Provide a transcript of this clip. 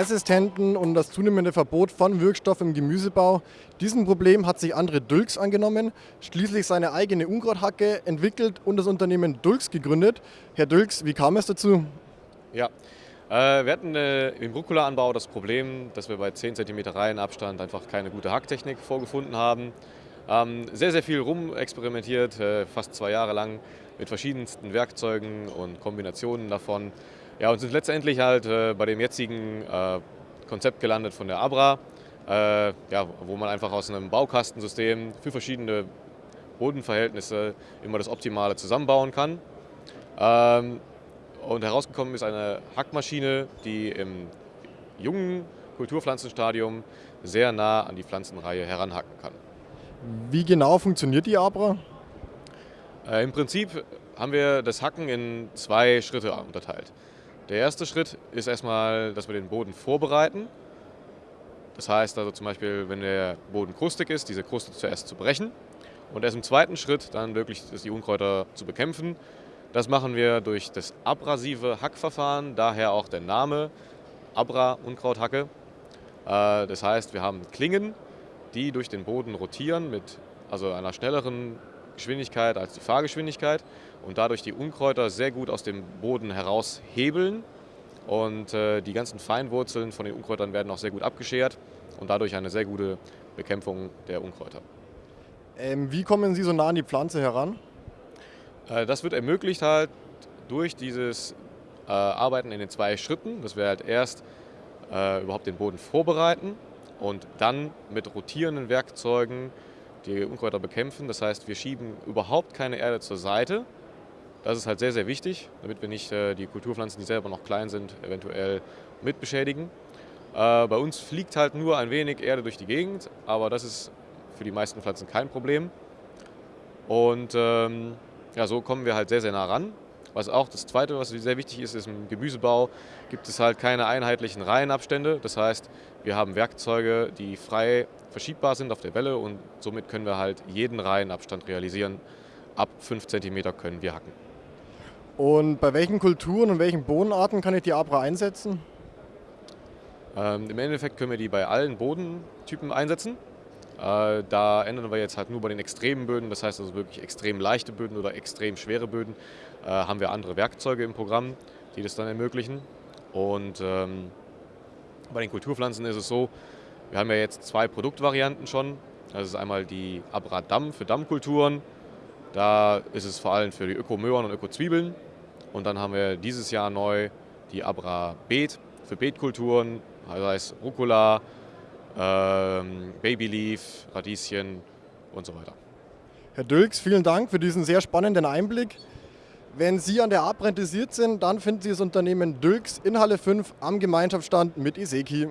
Resistenten und das zunehmende Verbot von Wirkstoffen im Gemüsebau. Diesem Problem hat sich André Dülks angenommen, schließlich seine eigene Unkrauthacke entwickelt und das Unternehmen Dülks gegründet. Herr Dülks, wie kam es dazu? Ja, äh, wir hatten äh, im Rucola-Anbau das Problem, dass wir bei 10 cm Reihenabstand einfach keine gute Hacktechnik vorgefunden haben. Ähm, sehr, sehr viel rumexperimentiert, äh, fast zwei Jahre lang mit verschiedensten Werkzeugen und Kombinationen davon. Ja, und sind letztendlich halt äh, bei dem jetzigen äh, Konzept gelandet von der Abra, äh, ja, wo man einfach aus einem Baukastensystem für verschiedene Bodenverhältnisse immer das Optimale zusammenbauen kann. Ähm, und herausgekommen ist eine Hackmaschine, die im jungen Kulturpflanzenstadium sehr nah an die Pflanzenreihe heranhacken kann. Wie genau funktioniert die Abra? Äh, Im Prinzip haben wir das Hacken in zwei Schritte unterteilt. Der erste Schritt ist erstmal, dass wir den Boden vorbereiten. Das heißt also zum Beispiel, wenn der Boden krustig ist, diese Kruste zuerst zu brechen und erst im zweiten Schritt dann wirklich die Unkräuter zu bekämpfen das machen wir durch das abrasive Hackverfahren, daher auch der Name Abra Unkrauthacke. Äh, das heißt, wir haben Klingen, die durch den Boden rotieren mit also einer schnelleren Geschwindigkeit als die Fahrgeschwindigkeit und dadurch die Unkräuter sehr gut aus dem Boden heraushebeln und äh, die ganzen Feinwurzeln von den Unkräutern werden auch sehr gut abgeschert und dadurch eine sehr gute Bekämpfung der Unkräuter. Ähm, wie kommen Sie so nah an die Pflanze heran? Äh, das wird ermöglicht halt durch dieses äh, Arbeiten in den zwei Schritten, dass wir halt erst äh, überhaupt den Boden vorbereiten und dann mit rotierenden Werkzeugen die Unkräuter bekämpfen. Das heißt, wir schieben überhaupt keine Erde zur Seite. Das ist halt sehr, sehr wichtig, damit wir nicht die Kulturpflanzen, die selber noch klein sind, eventuell mit beschädigen. bei uns fliegt halt nur ein wenig Erde durch die Gegend, aber das ist für die meisten Pflanzen kein Problem. Und ähm, ja, so kommen wir halt sehr, sehr nah ran. Was auch das Zweite, was sehr wichtig ist, ist im Gemüsebau gibt es halt keine einheitlichen Reihenabstände. Das heißt, wir haben Werkzeuge, die frei verschiebbar sind auf der Welle und somit können wir halt jeden Reihenabstand realisieren. Ab 5 cm können wir hacken. Und bei welchen Kulturen und welchen Bodenarten kann ich die Abra einsetzen? Ähm, Im Endeffekt können wir die bei allen Bodentypen einsetzen. Äh, da ändern wir jetzt halt nur bei den extremen Böden, das heißt also wirklich extrem leichte Böden oder extrem schwere Böden, äh, haben wir andere Werkzeuge im Programm, die das dann ermöglichen. Und ähm, bei den Kulturpflanzen ist es so, wir haben ja jetzt zwei Produktvarianten schon. Das ist einmal die Abra Damm für Dammkulturen. Da ist es vor allem für die Ökomöhren und Ökozwiebeln. Und dann haben wir dieses Jahr neu die Abra Beet für Beetkulturen, das heißt Rucola, ähm, Babyleaf, Radieschen und so weiter. Herr Dülks, vielen Dank für diesen sehr spannenden Einblick. Wenn Sie an der Art interessiert sind, dann finden Sie das Unternehmen Dülks in Halle 5 am Gemeinschaftsstand mit Iseki.